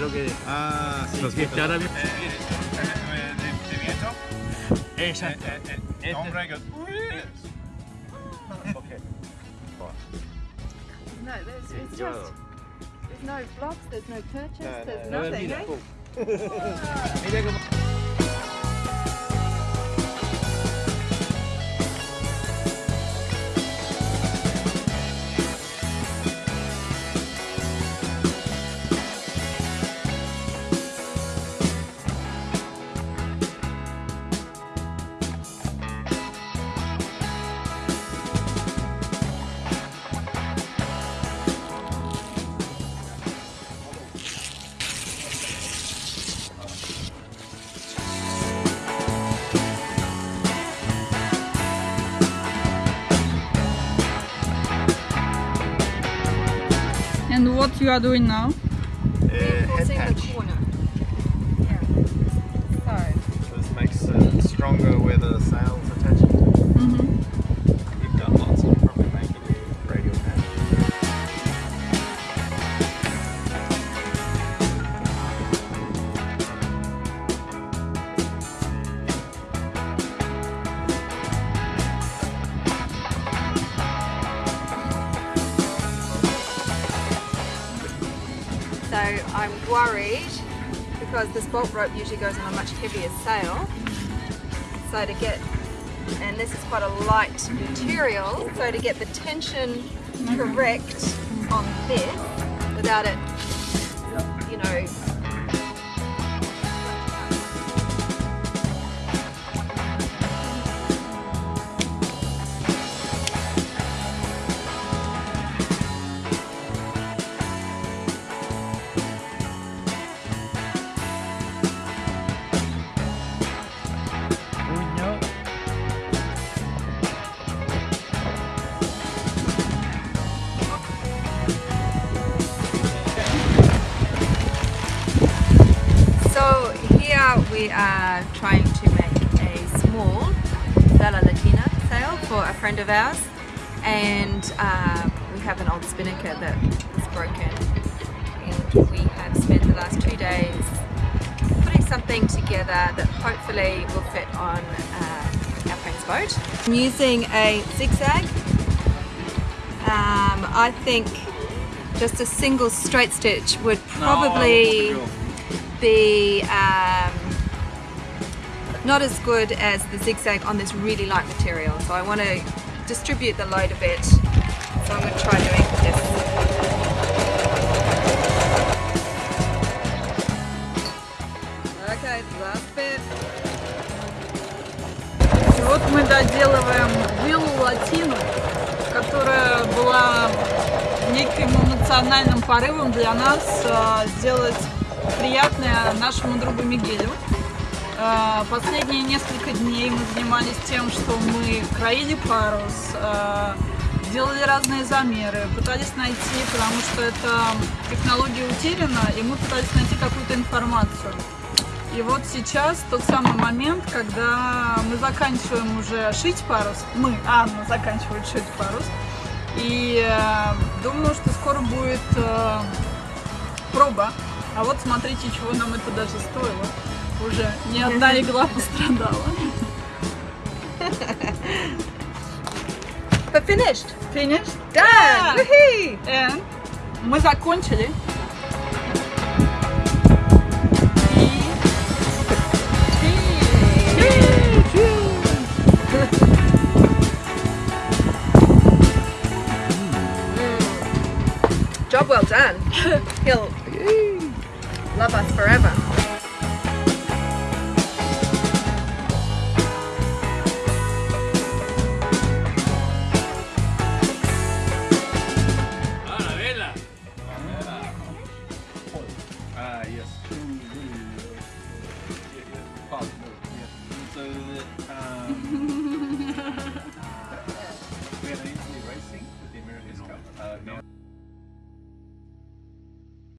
es lo que, Ah, sí. lo que está ahora mismo. Eh, de, de viento. Exacto. Eh, eh, Este- hombre que-. No, there's, it's just there's no blocks, there's no purchase, there's No, nothing. eh? Mira cómo... And what you are doing now? Uh, head patch. Yeah. So This makes it stronger where the sails attach. I'm worried because this bolt rope usually goes on a much heavier sail. So to get, and this is quite a light material, so to get the tension correct on this without it, you know, we are trying to make a small Vela Latina sail for a friend of ours and uh, we have an old spinnaker that is broken and we have spent the last two days putting something together that hopefully will fit on uh, our friend's boat. I'm using a zigzag. Um, I think just a single straight stitch would probably be um, not as good as the zigzag on this really light material. So I want to distribute the load a bit. So I'm going to try doing this. Okay, last bit. И вот мы доделываем виллу Латину, которая была неким эмоциональным порывом для нас э, сделать приятное нашему другу Мигелю. Э, Последние несколько дней мы занимались тем, что мы краили парус, э, делали разные замеры, пытались найти, потому что эта технология утеряна, и мы пытались найти какую-то информацию. И вот сейчас тот самый момент, когда мы заканчиваем уже шить парус, мы, Анна заканчивает шить парус, и э, думаю, что скоро будет э, проба. А вот смотрите, чего нам это даже стоило. Уже ни одна игла пострадала. But finished! Finished? Done! Woohoo! And мы закончили. Job well done. He'll love us forever.